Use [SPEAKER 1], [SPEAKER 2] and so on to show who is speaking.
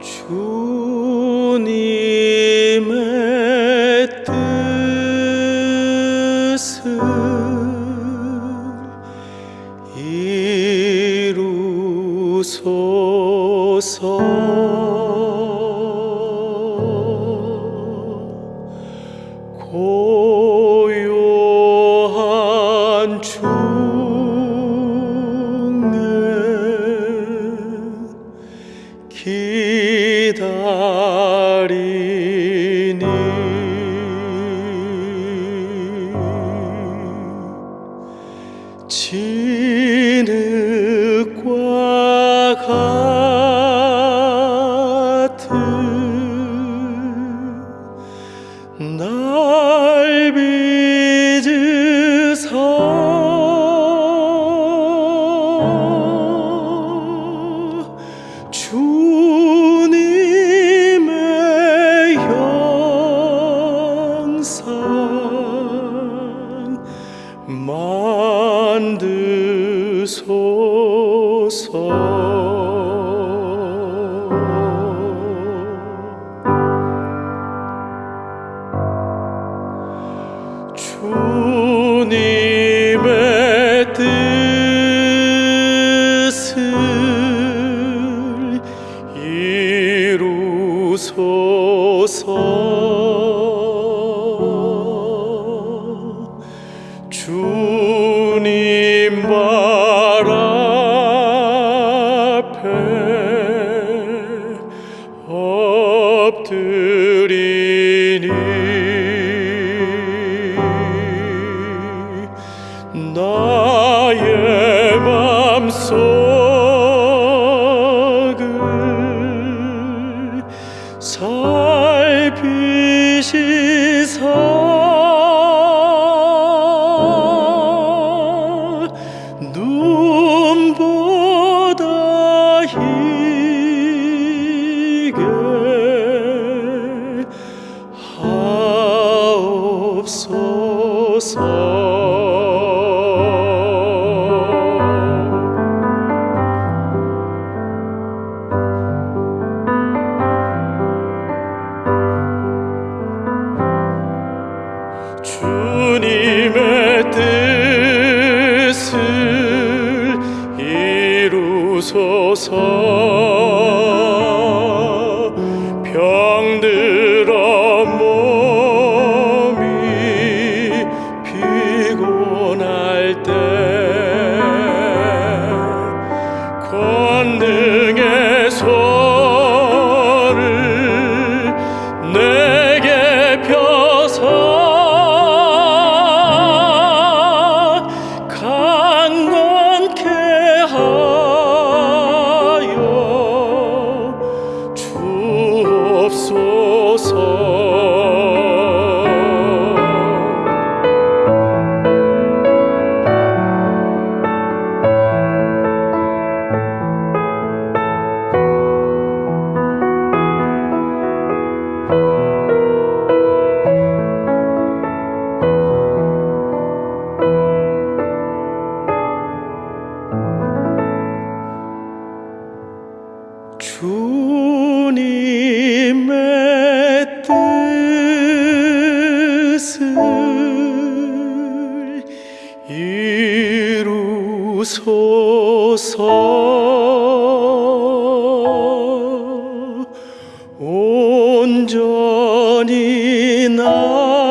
[SPEAKER 1] 주님의 뜻을 이루소서. 기다리니. 진흙과 같 错。 엎드리니. 주님의 뜻을 이루소서. 주님의 뜻을 이루소서. 온전히 나